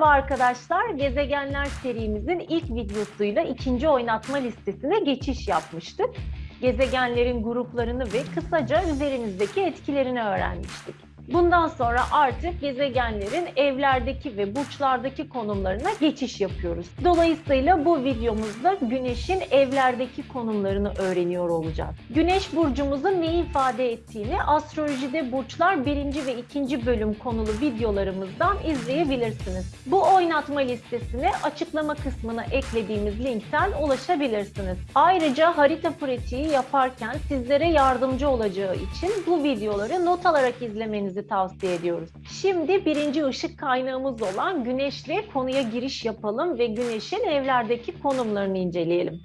Merhaba arkadaşlar, Gezegenler serimizin ilk videosuyla ikinci oynatma listesine geçiş yapmıştık. Gezegenlerin gruplarını ve kısaca üzerimizdeki etkilerini öğrenmiştik. Bundan sonra artık gezegenlerin evlerdeki ve burçlardaki konumlarına geçiş yapıyoruz. Dolayısıyla bu videomuzda Güneş'in evlerdeki konumlarını öğreniyor olacağız. Güneş burcumuzun ne ifade ettiğini astrolojide burçlar 1. ve 2. bölüm konulu videolarımızdan izleyebilirsiniz. Bu oynatma listesine açıklama kısmına eklediğimiz linkten ulaşabilirsiniz. Ayrıca harita pratiği yaparken sizlere yardımcı olacağı için bu videoları not alarak izlemenizi tavsiye ediyoruz. Şimdi birinci ışık kaynağımız olan Güneş'le konuya giriş yapalım ve Güneş'in evlerdeki konumlarını inceleyelim.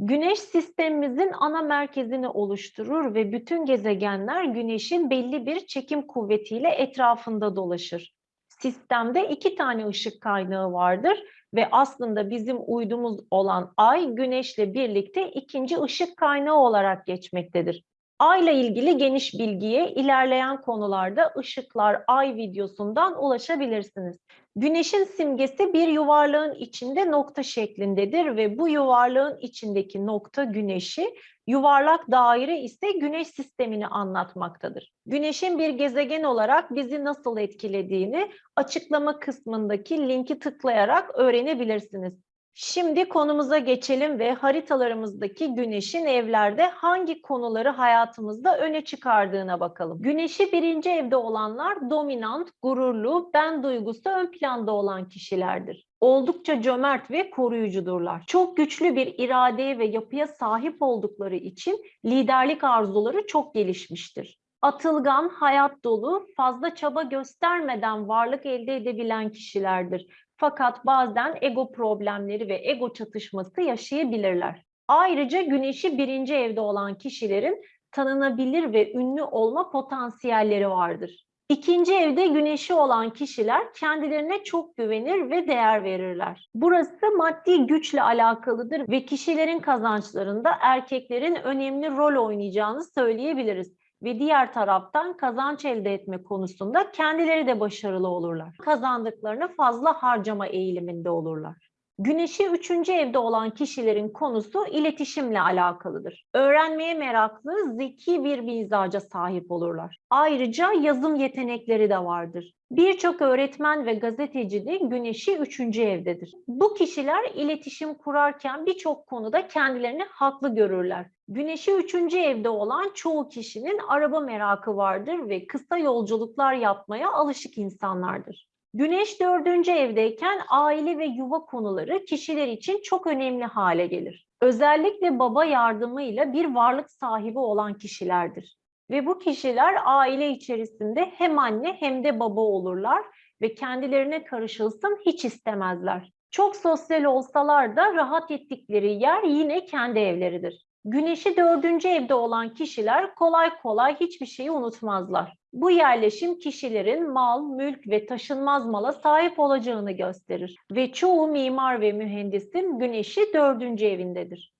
Güneş sistemimizin ana merkezini oluşturur ve bütün gezegenler Güneş'in belli bir çekim kuvvetiyle etrafında dolaşır. Sistemde iki tane ışık kaynağı vardır ve aslında bizim uydumuz olan Ay Güneş'le birlikte ikinci ışık kaynağı olarak geçmektedir. Ay'la ilgili geniş bilgiye ilerleyen konularda ışıklar Ay videosundan ulaşabilirsiniz. Güneşin simgesi bir yuvarlağın içinde nokta şeklindedir ve bu yuvarlağın içindeki nokta güneşi, yuvarlak daire ise güneş sistemini anlatmaktadır. Güneşin bir gezegen olarak bizi nasıl etkilediğini açıklama kısmındaki linki tıklayarak öğrenebilirsiniz. Şimdi konumuza geçelim ve haritalarımızdaki güneşin evlerde hangi konuları hayatımızda öne çıkardığına bakalım. Güneşi birinci evde olanlar dominant, gururlu, ben duygusu ön planda olan kişilerdir. Oldukça cömert ve koruyucudurlar. Çok güçlü bir iradeye ve yapıya sahip oldukları için liderlik arzuları çok gelişmiştir. Atılgan, hayat dolu, fazla çaba göstermeden varlık elde edebilen kişilerdir fakat bazen ego problemleri ve ego çatışması yaşayabilirler. Ayrıca güneşi birinci evde olan kişilerin tanınabilir ve ünlü olma potansiyelleri vardır. İkinci evde güneşi olan kişiler kendilerine çok güvenir ve değer verirler. Burası maddi güçle alakalıdır ve kişilerin kazançlarında erkeklerin önemli rol oynayacağını söyleyebiliriz ve diğer taraftan kazanç elde etme konusunda kendileri de başarılı olurlar. Kazandıklarını fazla harcama eğiliminde olurlar. Güneşi üçüncü evde olan kişilerin konusu iletişimle alakalıdır. Öğrenmeye meraklı, zeki bir mizaca sahip olurlar. Ayrıca yazım yetenekleri de vardır. Birçok öğretmen ve gazeteci de güneşi üçüncü evdedir. Bu kişiler iletişim kurarken birçok konuda kendilerini haklı görürler. Güneşi üçüncü evde olan çoğu kişinin araba merakı vardır ve kısa yolculuklar yapmaya alışık insanlardır. Güneş dördüncü evdeyken aile ve yuva konuları kişiler için çok önemli hale gelir. Özellikle baba yardımıyla bir varlık sahibi olan kişilerdir. Ve bu kişiler aile içerisinde hem anne hem de baba olurlar ve kendilerine karışılsın hiç istemezler. Çok sosyal olsalar da rahat ettikleri yer yine kendi evleridir. Güneşi dördüncü evde olan kişiler kolay kolay hiçbir şeyi unutmazlar. Bu yerleşim kişilerin mal, mülk ve taşınmaz mala sahip olacağını gösterir ve çoğu mimar ve mühendisin güneşi dördüncü evindedir.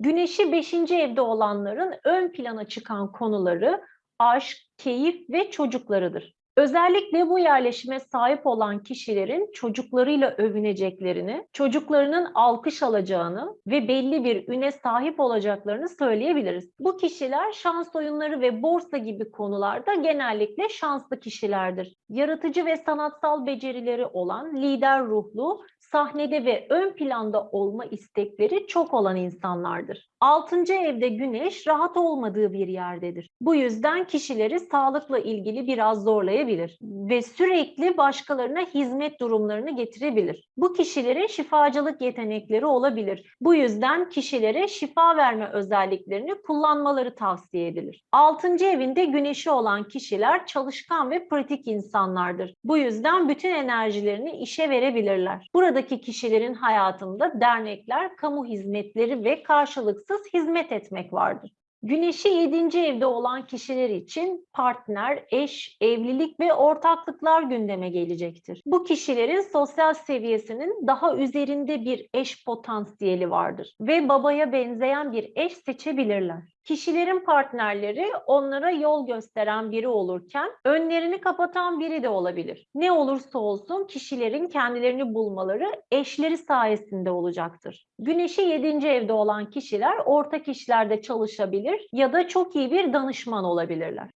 Güneşi beşinci evde olanların ön plana çıkan konuları aşk, keyif ve çocuklarıdır. Özellikle bu yerleşime sahip olan kişilerin çocuklarıyla övüneceklerini, çocuklarının alkış alacağını ve belli bir üne sahip olacaklarını söyleyebiliriz. Bu kişiler şans oyunları ve borsa gibi konularda genellikle şanslı kişilerdir. Yaratıcı ve sanatsal becerileri olan, lider ruhlu, sahnede ve ön planda olma istekleri çok olan insanlardır. Altıncı evde güneş rahat olmadığı bir yerdedir. Bu yüzden kişileri sağlıkla ilgili biraz zorlayabilir ve sürekli başkalarına hizmet durumlarını getirebilir. Bu kişilerin şifacılık yetenekleri olabilir. Bu yüzden kişilere şifa verme özelliklerini kullanmaları tavsiye edilir. Altıncı evinde güneşi olan kişiler çalışkan ve pratik insanlardır. Bu yüzden bütün enerjilerini işe verebilirler. Buradaki kişilerin hayatında dernekler, kamu hizmetleri ve karşılıksız hizmet etmek vardır. Güneşi 7. evde olan kişiler için partner, eş, evlilik ve ortaklıklar gündeme gelecektir. Bu kişilerin sosyal seviyesinin daha üzerinde bir eş potansiyeli vardır ve babaya benzeyen bir eş seçebilirler. Kişilerin partnerleri onlara yol gösteren biri olurken önlerini kapatan biri de olabilir. Ne olursa olsun kişilerin kendilerini bulmaları eşleri sayesinde olacaktır. Güneşi 7. evde olan kişiler ortak işlerde çalışabilir ya da çok iyi bir danışman olabilirler.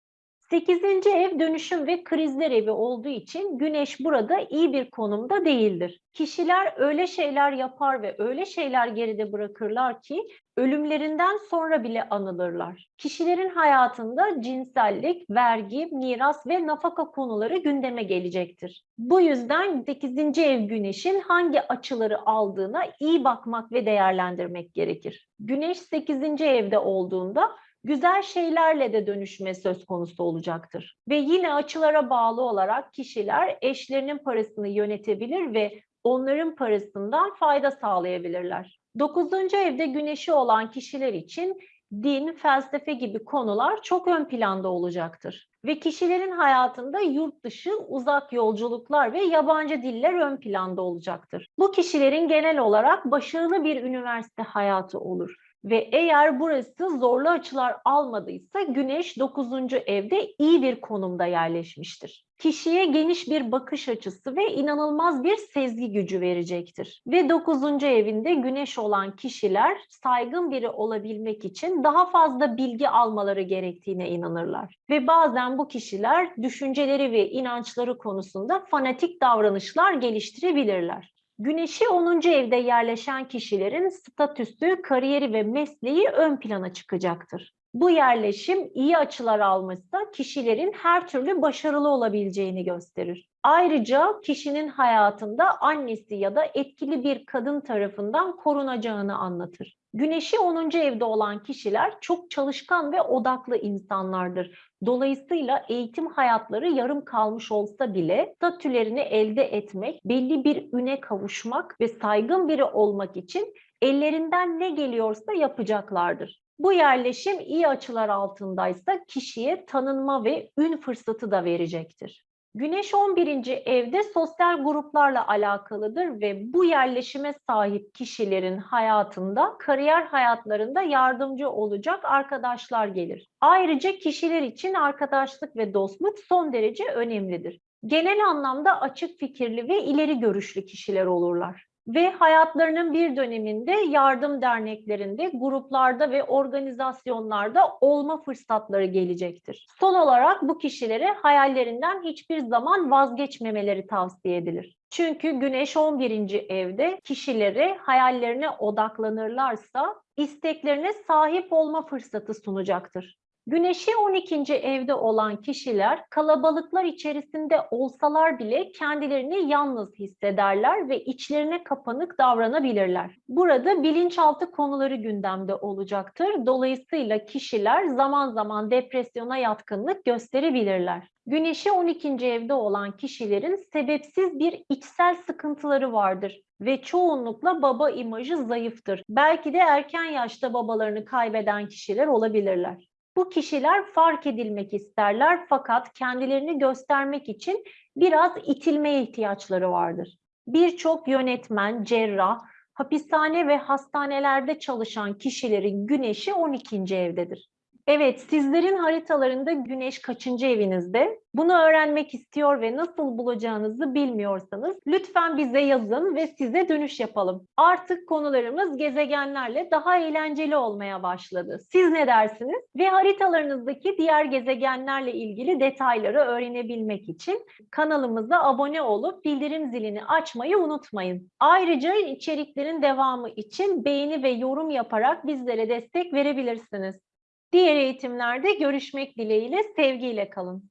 8. ev dönüşüm ve krizler evi olduğu için güneş burada iyi bir konumda değildir. Kişiler öyle şeyler yapar ve öyle şeyler geride bırakırlar ki ölümlerinden sonra bile anılırlar. Kişilerin hayatında cinsellik, vergi, miras ve nafaka konuları gündeme gelecektir. Bu yüzden 8. ev güneşin hangi açıları aldığına iyi bakmak ve değerlendirmek gerekir. Güneş 8. evde olduğunda güzel şeylerle de dönüşme söz konusu olacaktır. Ve yine açılara bağlı olarak kişiler eşlerinin parasını yönetebilir ve onların parasından fayda sağlayabilirler. Dokuzuncu evde güneşi olan kişiler için din, felsefe gibi konular çok ön planda olacaktır. Ve kişilerin hayatında yurt dışı, uzak yolculuklar ve yabancı diller ön planda olacaktır. Bu kişilerin genel olarak başarılı bir üniversite hayatı olur ve eğer burası zorlu açılar almadıysa Güneş 9. evde iyi bir konumda yerleşmiştir. Kişiye geniş bir bakış açısı ve inanılmaz bir sezgi gücü verecektir. Ve 9. evinde Güneş olan kişiler saygın biri olabilmek için daha fazla bilgi almaları gerektiğine inanırlar. Ve bazen bu kişiler düşünceleri ve inançları konusunda fanatik davranışlar geliştirebilirler. Güneşi 10. evde yerleşen kişilerin statüsü, kariyeri ve mesleği ön plana çıkacaktır. Bu yerleşim iyi açılar almışsa kişilerin her türlü başarılı olabileceğini gösterir. Ayrıca kişinin hayatında annesi ya da etkili bir kadın tarafından korunacağını anlatır. Güneşi 10. evde olan kişiler çok çalışkan ve odaklı insanlardır. Dolayısıyla eğitim hayatları yarım kalmış olsa bile statülerini elde etmek, belli bir üne kavuşmak ve saygın biri olmak için ellerinden ne geliyorsa yapacaklardır. Bu yerleşim iyi açılar altındaysa kişiye tanınma ve ün fırsatı da verecektir. Güneş 11. evde sosyal gruplarla alakalıdır ve bu yerleşime sahip kişilerin hayatında, kariyer hayatlarında yardımcı olacak arkadaşlar gelir. Ayrıca kişiler için arkadaşlık ve dostluk son derece önemlidir. Genel anlamda açık fikirli ve ileri görüşlü kişiler olurlar ve hayatlarının bir döneminde yardım derneklerinde, gruplarda ve organizasyonlarda olma fırsatları gelecektir. Son olarak bu kişilere hayallerinden hiçbir zaman vazgeçmemeleri tavsiye edilir. Çünkü Güneş 11. evde kişileri hayallerine odaklanırlarsa isteklerine sahip olma fırsatı sunacaktır. Güneşi 12. evde olan kişiler kalabalıklar içerisinde olsalar bile kendilerini yalnız hissederler ve içlerine kapanık davranabilirler. Burada bilinçaltı konuları gündemde olacaktır. Dolayısıyla kişiler zaman zaman depresyona yatkınlık gösterebilirler. Güneşi 12. evde olan kişilerin sebepsiz bir içsel sıkıntıları vardır ve çoğunlukla baba imajı zayıftır. Belki de erken yaşta babalarını kaybeden kişiler olabilirler. Bu kişiler fark edilmek isterler fakat kendilerini göstermek için biraz itilmeye ihtiyaçları vardır. Birçok yönetmen, cerrah, hapishane ve hastanelerde çalışan kişilerin güneşi 12. evdedir. Evet, sizlerin haritalarında güneş kaçıncı evinizde? Bunu öğrenmek istiyor ve nasıl bulacağınızı bilmiyorsanız lütfen bize yazın ve size dönüş yapalım. Artık konularımız gezegenlerle daha eğlenceli olmaya başladı. Siz ne dersiniz? Ve haritalarınızdaki diğer gezegenlerle ilgili detayları öğrenebilmek için kanalımıza abone olup bildirim zilini açmayı unutmayın. Ayrıca içeriklerin devamı için beğeni ve yorum yaparak bizlere destek verebilirsiniz. Diğer eğitimlerde görüşmek dileğiyle sevgiyle kalın.